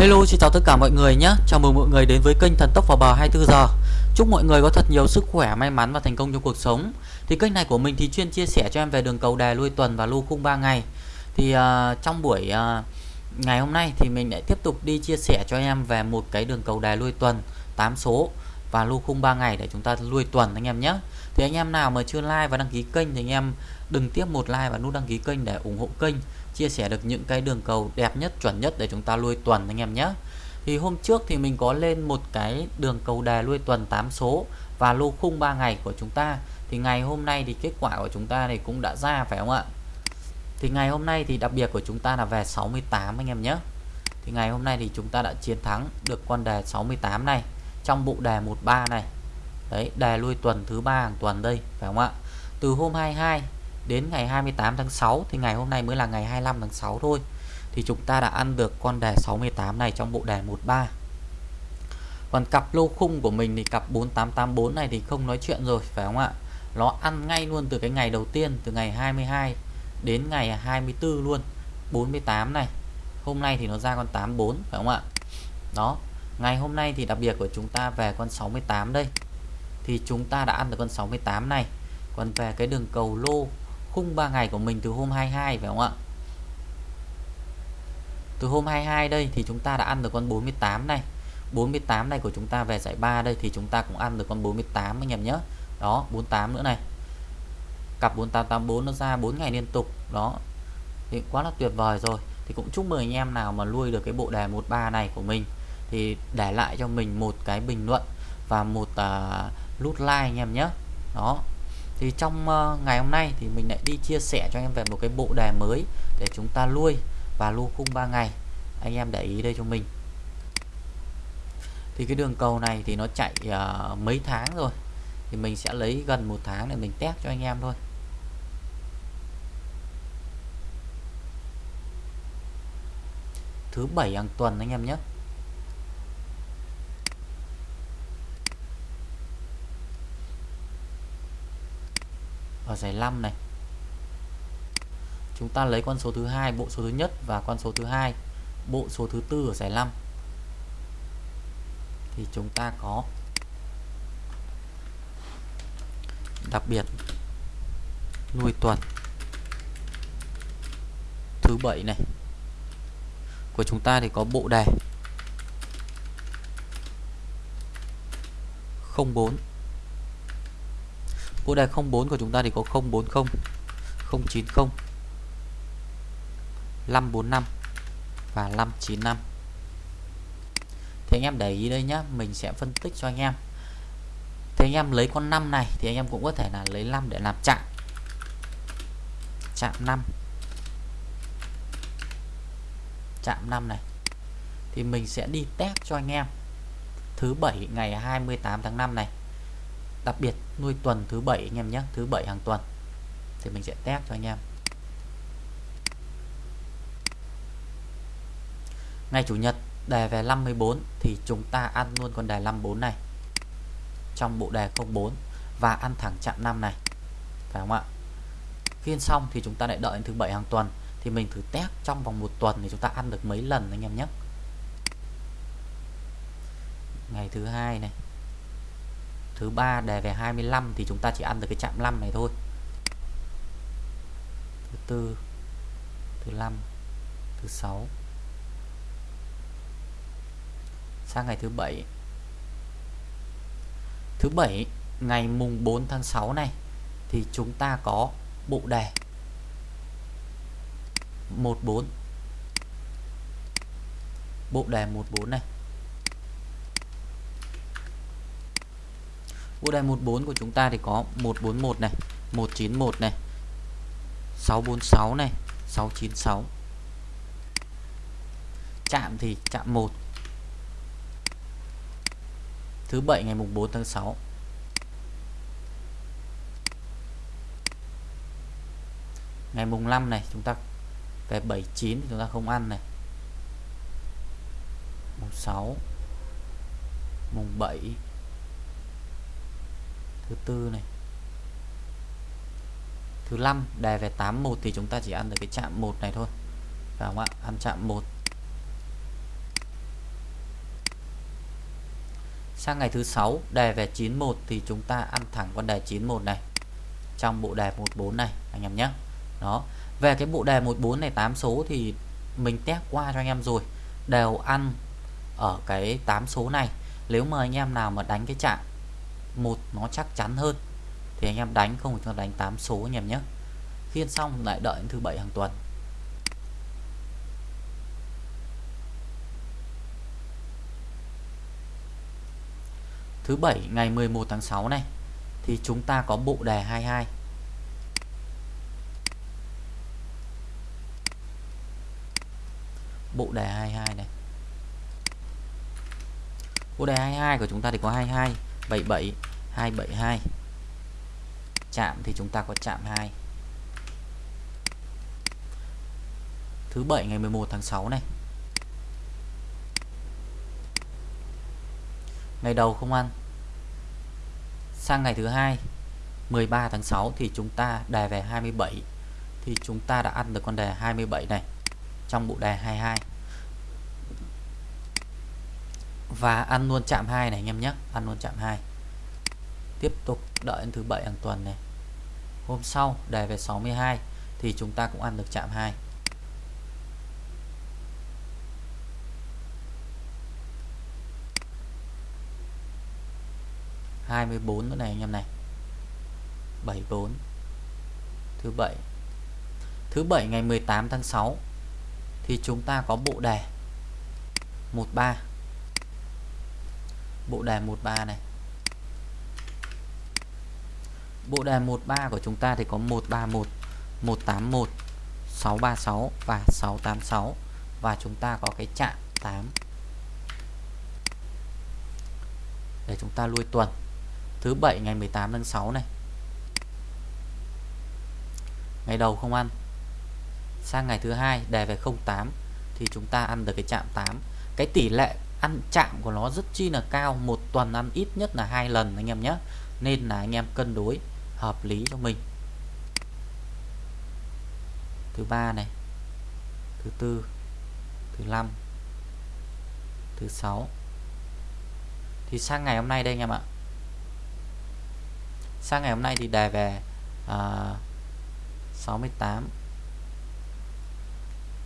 Hello xin chào tất cả mọi người nhé. Chào mừng mọi người đến với kênh Thần Tốc vào bờ 24 giờ. Chúc mọi người có thật nhiều sức khỏe, may mắn và thành công trong cuộc sống. Thì kênh này của mình thì chuyên chia sẻ cho em về đường cầu đè lui tuần và lưu khung 3 ngày. Thì uh, trong buổi uh, ngày hôm nay thì mình lại tiếp tục đi chia sẻ cho em về một cái đường cầu đè lui tuần 8 số và lưu khung 3 ngày để chúng ta lui tuần anh em nhé. Thì anh em nào mà chưa like và đăng ký kênh thì anh em đừng tiếp một like và nút đăng ký kênh để ủng hộ kênh, chia sẻ được những cái đường cầu đẹp nhất, chuẩn nhất để chúng ta nuôi tuần anh em nhé. Thì hôm trước thì mình có lên một cái đường cầu đề nuôi tuần 8 số và lô khung 3 ngày của chúng ta. Thì ngày hôm nay thì kết quả của chúng ta này cũng đã ra, phải không ạ? Thì ngày hôm nay thì đặc biệt của chúng ta là về 68 anh em nhé. Thì ngày hôm nay thì chúng ta đã chiến thắng được con đề 68 này, trong bộ đề 13 này. Đấy, đề lui tuần thứ ba hàng tuần đây, phải không ạ? Từ hôm 22 đến ngày 28 tháng 6 thì ngày hôm nay mới là ngày 25 tháng 6 thôi, thì chúng ta đã ăn được con đề 68 này trong bộ đề 13 còn cặp lô khung của mình thì cặp 4884 này thì không nói chuyện rồi, phải không ạ? Nó ăn ngay luôn từ cái ngày đầu tiên, từ ngày 22 đến ngày 24 luôn 48 này. Hôm nay thì nó ra con 84 phải không ạ? Đó, ngày hôm nay thì đặc biệt của chúng ta về con 68 đây. Thì chúng ta đã ăn được con 68 này. Còn về cái đường cầu lô khung 3 ngày của mình từ hôm 22 phải không ạ? Từ hôm 22 đây thì chúng ta đã ăn được con 48 này. 48 này của chúng ta về giải 3 đây thì chúng ta cũng ăn được con 48 anh em nhé. Đó 48 nữa này. Cặp 4884 nó ra 4 ngày liên tục. Đó. Thì quá là tuyệt vời rồi. Thì cũng chúc mừng anh em nào mà nuôi được cái bộ đề 13 này của mình. Thì để lại cho mình một cái bình luận và một uh, nút like anh em nhé. Đó thì trong uh, ngày hôm nay thì mình lại đi chia sẻ cho em về một cái bộ đề mới để chúng ta nuôi và lưu khung 3 ngày. Anh em để ý đây cho mình. Thì cái đường cầu này thì nó chạy uh, mấy tháng rồi. Thì mình sẽ lấy gần một tháng để mình test cho anh em thôi. Thứ bảy hàng tuần anh em nhé. Ở giải 5 này. Chúng ta lấy con số thứ hai, bộ số thứ nhất và con số thứ hai. Bộ số thứ tư ở giải 5 thì chúng ta có đặc biệt nuôi tuần thứ bảy này. Của chúng ta thì có bộ đề 04 bộ đề 04 của chúng ta thì có 040 090 545 và 595 thì anh em để ý đây nhá, mình sẽ phân tích cho anh em. Thì anh em lấy con 5 này thì anh em cũng có thể là lấy 5 để làm chạm. Chạm 5 chạm 5 này. Thì mình sẽ đi test cho anh em. Thứ bảy ngày 28 tháng 5 này đặc biệt, nuôi tuần thứ bảy anh em nhé, thứ bảy hàng tuần. Thì mình sẽ test cho anh em. Ngày chủ nhật, đề về 54 thì chúng ta ăn luôn con đề 54 này. Trong bộ đề 04 và ăn thẳng chạm 5 này. Phải không ạ? Phiên xong thì chúng ta lại đợi đến thứ bảy hàng tuần. Thì mình thử test trong vòng một tuần thì chúng ta ăn được mấy lần anh em nhé. Ngày thứ hai này thứ ba đề về 25 thì chúng ta chỉ ăn được cái chạm 5 này thôi. Thứ tư, thứ năm, thứ sáu. Sang ngày thứ bảy. Thứ bảy, ngày mùng 4 tháng 6 này, thì chúng ta có bộ đề 14 bộ đề 14 này. Bộ đề 14 của chúng ta thì có 141 này 191 này 646 này 696 chạm thì chạm 1 thứ bảy ngày mùng 4 tháng 6 ngày mùng 5 này chúng ta về 79 thì chúng ta không ăn này. Mùng 6 mùng 7 thứ tư này. Thứ năm đề về 81 thì chúng ta chỉ ăn được cái chạm một này thôi. Phải không ạ? Ăn chạm 1 sang ngày thứ sáu đề về 91 thì chúng ta ăn thẳng con đề 91 này. Trong bộ đề 14 này, anh em nhé. Đó. Về cái bộ đề 14 này 8 số thì mình test qua cho anh em rồi. Đều ăn ở cái 8 số này. Nếu mà anh em nào mà đánh cái chạm một nó chắc chắn hơn. Thì anh em đánh không chúng ta đánh 8 số anh em nhé. Khiên xong lại đợi đến thứ bảy hàng tuần. Thứ bảy ngày 11 tháng 6 này, thì chúng ta có bộ đề 22 bộ đề 22 này. Bộ đề 22 của chúng ta thì có 22 77 272 chạm thì chúng ta có chạm 2 thứ bảy ngày 11 tháng 6 này. Ngày đầu không ăn. Sang ngày thứ hai 13 tháng 6 thì chúng ta đề về 27 thì chúng ta đã ăn được con đề 27 này trong bộ đề 22 và ăn luôn chạm 2 này anh em nhé. Ăn luôn chạm 2 tiếp tục đợi đến thứ bảy hàng tuần này. Hôm sau đề về 62 thì chúng ta cũng ăn được chạm 2 24 nữa này anh em này. 74 thứ bảy. Thứ bảy ngày 18 tháng 6 thì chúng ta có bộ đề. 13 bộ đề 13 này. Bộ đề 13 của chúng ta thì có 131 181 636 và 686 và chúng ta có cái chạm 8 để chúng ta lui tuần. Thứ bảy ngày 18 tháng 6 này. Ngày đầu không ăn. Sang ngày thứ hai đề về 08 thì chúng ta ăn được cái chạm 8 cái tỷ lệ ăn chạm của nó rất chi là cao một tuần ăn ít nhất là hai lần anh em nhé. Nên là anh em cân đối hợp lý cho mình. Thứ ba này thứ tư thứ năm thứ sáu. Thì sang ngày hôm nay đây anh em ạ. Sang ngày hôm nay thì đề về à, 68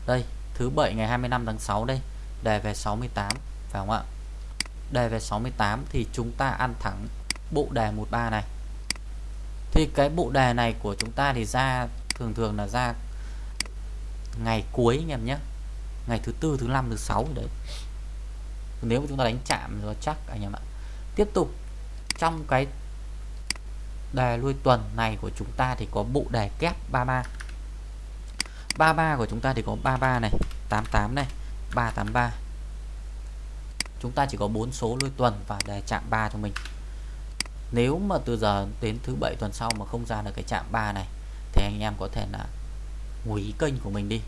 đây thứ bảy ngày 25 tháng 6 đây đề về 68 phải không ạ? Đề về 68 thì chúng ta ăn thẳng bộ đề 13 này. Thì cái bộ đề này của chúng ta thì ra, thường thường là ra ngày cuối anh em nhé. Ngày thứ tư, thứ năm, thứ sáu đấy. Nếu mà chúng ta đánh chạm rồi chắc anh em ạ. Tiếp tục, trong cái đề lui tuần này của chúng ta thì có bộ đề kép 33 33 của chúng ta thì có 33 này 88 này 383 chúng ta chỉ có 4 số lui tuần và đề chạm 3 cho mình. Nếu mà từ giờ đến thứ bảy tuần sau mà không ra được cái chạm 3 này thì anh em có thể là hủy kênh của mình đi.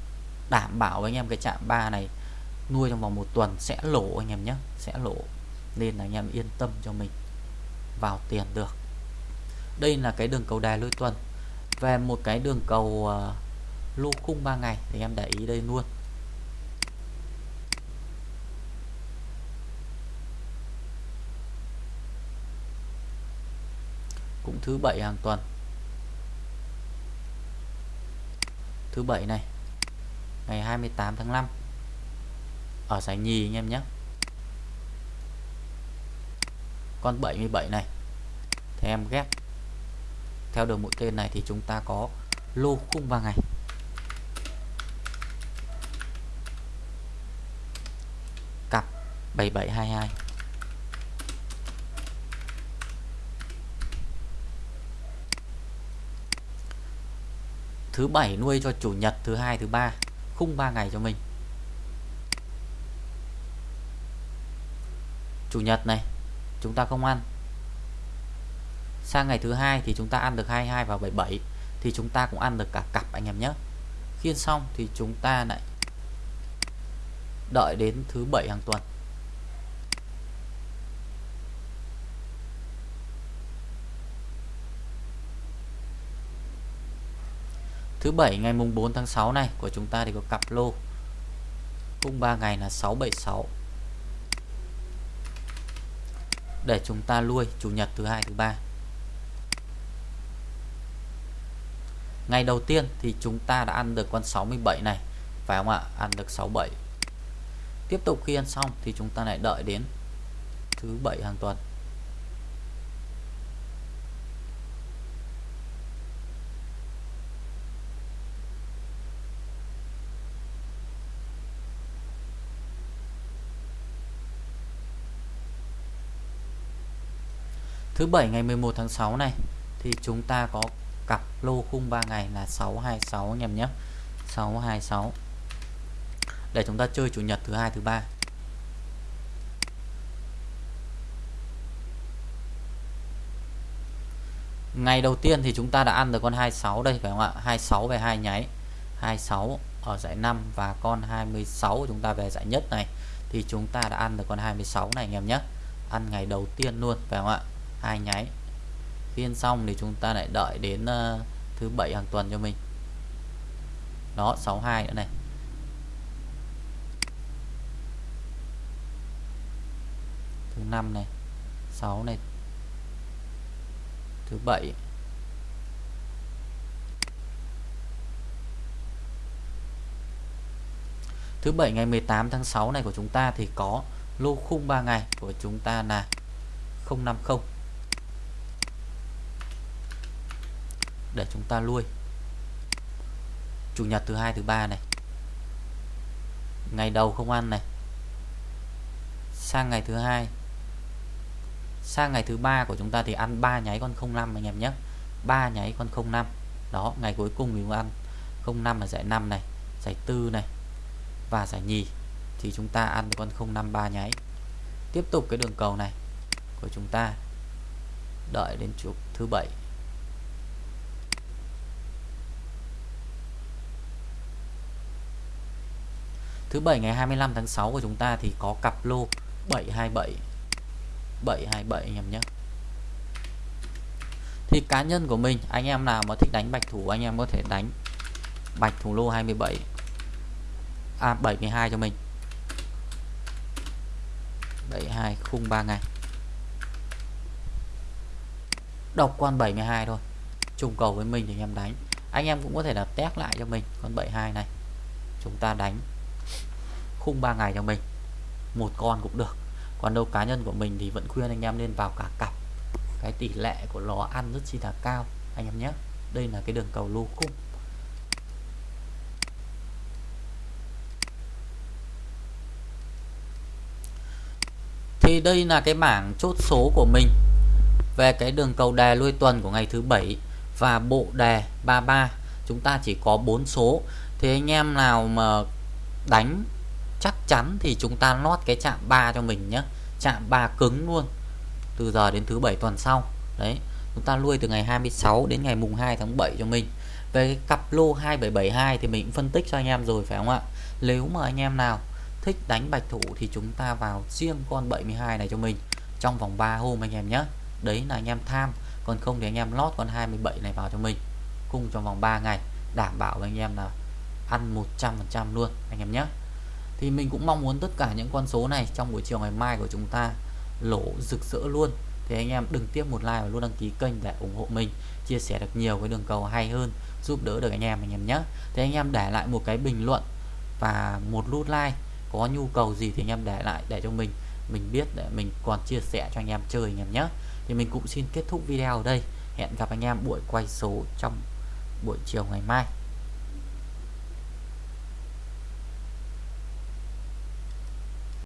Đảm bảo với anh em cái chạm 3 này nuôi trong vòng một tuần sẽ lỗ anh em nhé sẽ lỗ. Nên là anh em yên tâm cho mình vào tiền được. Đây là cái đường cầu đài lôi tuần. Về một cái đường cầu uh, lô khung 3 ngày thì em để ý đây luôn. Cũng thứ bảy hàng tuần. Thứ bảy này, ngày 28 tháng 5 ở giải nhì anh em nhé. Con 77 này, thì em ghép. Theo đường mũi tên này thì chúng ta có lô khung 3 ngày. Cặp 7722 thứ bảy nuôi cho chủ nhật, thứ hai, thứ ba. Khung 3 ngày cho mình. Chủ nhật này, chúng ta không ăn. Sang ngày thứ hai thì chúng ta ăn được 22 và 77 thì chúng ta cũng ăn được cả cặp, anh em nhé. Khiên xong thì chúng ta lại đợi đến thứ bảy hàng tuần. Thứ bảy ngày mùng 4 tháng 6 này, của chúng ta thì có cặp lô. Cung 3 ngày là 676 để chúng ta lui, chủ nhật thứ hai, thứ ba. Ngày đầu tiên thì chúng ta đã ăn được con 67 này, phải không ạ? Ăn được 67 tiếp tục khi ăn xong thì chúng ta lại đợi đến thứ bảy hàng tuần. Thứ bảy ngày 11 tháng 6 này, thì chúng ta có cặp lô khung 3 ngày là 626 anh em nhé. 626. Để chúng ta chơi chủ nhật thứ hai, thứ ba. Ngày đầu tiên thì chúng ta đã ăn được con 26 đây, phải không ạ? 26 về hai nháy. 26 ở giải 5 và con 26 chúng ta về giải nhất này thì chúng ta đã ăn được con 26 này anh em nhé. Ăn ngày đầu tiên luôn, phải không ạ? Hai nháy. Phiên xong thì chúng ta lại đợi đến uh, thứ bảy hàng tuần cho mình. Đó 62 nữa này. Thứ năm này 6 này. Thứ bảy. Thứ bảy ngày 18 tháng 6 này của chúng ta thì có lô khung 3 ngày của chúng ta là 050 để chúng ta lui. Chủ nhật thứ hai, thứ ba này. Ngày đầu không ăn này. Sang ngày thứ hai. Sang ngày thứ ba của chúng ta thì ăn ba nháy con 05 anh em nhé. Ba nháy con 05 đó, ngày cuối cùng thì ăn 05 là giải 5 này, giải tư này và giải nhì. Thì chúng ta ăn con 05 ba nháy. Tiếp tục cái đường cầu này của chúng ta. Đợi đến chủ thứ bảy. Thứ bảy ngày 25 tháng 6 của chúng ta thì có cặp lô 727 727 anh em nhé. Thì cá nhân của mình, Anh em nào mà thích đánh bạch thủ, Anh em có thể đánh bạch thủ lô 27 À 72 cho mình. 72 khung 3 ngày. Độc con 72 thôi. Trùng cầu với mình thì anh em đánh. Anh em cũng có thể là test lại cho mình Con 72 này. Chúng ta đánh khung 3 ngày cho mình. Một con cũng được. Còn đâu cá nhân của mình thì vẫn khuyên anh em nên vào cả cặp. Cái tỷ lệ của nó ăn rất chi là cao, anh em nhé. Đây là cái đường cầu lô khung. Thì đây là cái bảng chốt số của mình. Về cái đường cầu đề lui tuần của ngày thứ bảy và bộ đề 33 chúng ta chỉ có 4 số. Thì anh em nào mà đánh chắn thì chúng ta lót cái chạm 3 cho mình nhé chạm 3 cứng luôn. Từ giờ đến thứ bảy tuần sau. Đấy, chúng ta nuôi từ ngày 26 đến ngày mùng 2 tháng 7 cho mình. Về cái cặp lô 2772 thì mình cũng phân tích cho anh em rồi, phải không ạ? Nếu mà anh em nào thích đánh bạch thủ thì chúng ta vào riêng con 72 này cho mình. Trong vòng 3 hôm anh em nhé đấy là anh em tham. Còn không thì anh em lót con 27 này vào cho mình. Cùng trong vòng 3 ngày. Đảm bảo với anh em là ăn 100% luôn, anh em nhé thì mình cũng mong muốn tất cả những con số này trong buổi chiều ngày mai của chúng ta lỗ rực rỡ luôn. Thì anh em đừng tiếp một like và luôn đăng ký kênh để ủng hộ mình, chia sẻ được nhiều cái đường cầu hay hơn, giúp đỡ được anh em anh em nhé. Thì anh em để lại một cái bình luận và một nút like, có nhu cầu gì thì anh em để lại để cho mình mình biết để mình còn chia sẻ cho anh em chơi anh em nhé. Thì mình cũng xin kết thúc video ở đây. Hẹn gặp anh em buổi quay số trong buổi chiều ngày mai.